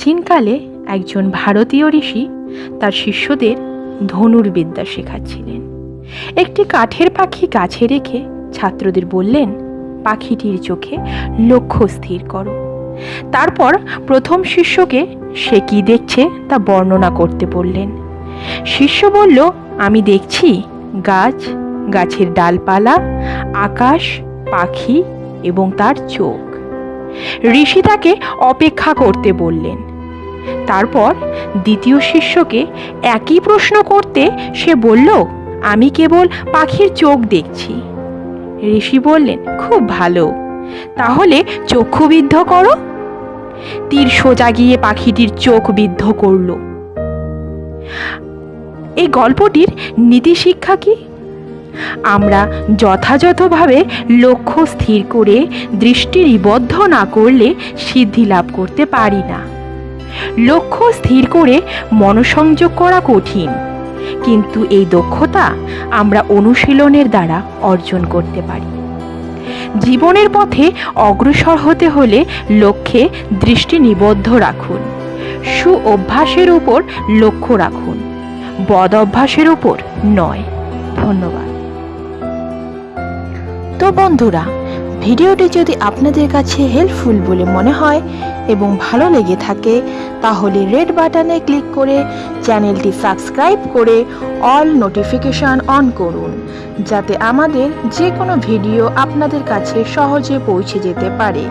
প্রাচীনকালে একজন ভারতীয় ঋষি তার শিষ্যদের ধনুর্বিদ্যা শেখাচ্ছিলেন। একটি কাঠের পাখি গাছে রেখে ছাত্রদের বললেন, পাখিটির চোখে লক্ষ্য স্থির করো। তারপর প্রথম শিষ্যকে সে কি দেখছে তা বর্ণনা করতে বললেন। শিষ্য বলল, আমি দেখছি গাছ, গাছের ডালপালা, আকাশ, পাখি এবং তার চোখ। ঋষি তাকে অপেক্ষা করতে বললেন। তারপর দ্বিতীয় শিষ্যকে একই প্রশ্ন করতে সে বলল, আমি কেবল পাখির চোখ দেখছি। ঋষি বললেন, খুব ভালো। তাহলে চক্ষু বিদ্ধ করো। তীর সোজা গিয়ে পাখিটির চোখ বিদ্ধ করল। এই গল্পটির নীতি শিক্ষা কি? আমরা যথাযথভাবে লক্ষ্য স্থির করে দৃষ্টি নিবদ্ধ না করলে সিদ্ধি লাভ করতে পারি না। লক্ষ্য স্থির করে মনোসংযোগ করা কঠিন। কিন্তু এই দক্ষতা আমরা অনুশীলনের দ্বারা অর্জন করতে পারি। জীবনের পথে অগ্রসর হতে হলে লক্ষ্যে দৃষ্টি নিবদ্ধ রাখুন। সু অভ্যাসের উপর লক্ষ্য রাখুন। বদ অভ্যাসের উপর নয়। ধন্যবাদ। তো বন্ধুরা ভিডিওটি যদি আপনাদের কাছে হেল্পফুল বলে মনে হয় এবং ভালো লেগে থাকে, তাহলে রেড বাটনে ক্লিক করে চ্যানেলটি সাবস্ক্রাইব করে অল নোটিফিকেশান অন করুন, যাতে আমাদের যে কোনো ভিডিও আপনাদের কাছে সহজে পৌঁছে যেতে পারে।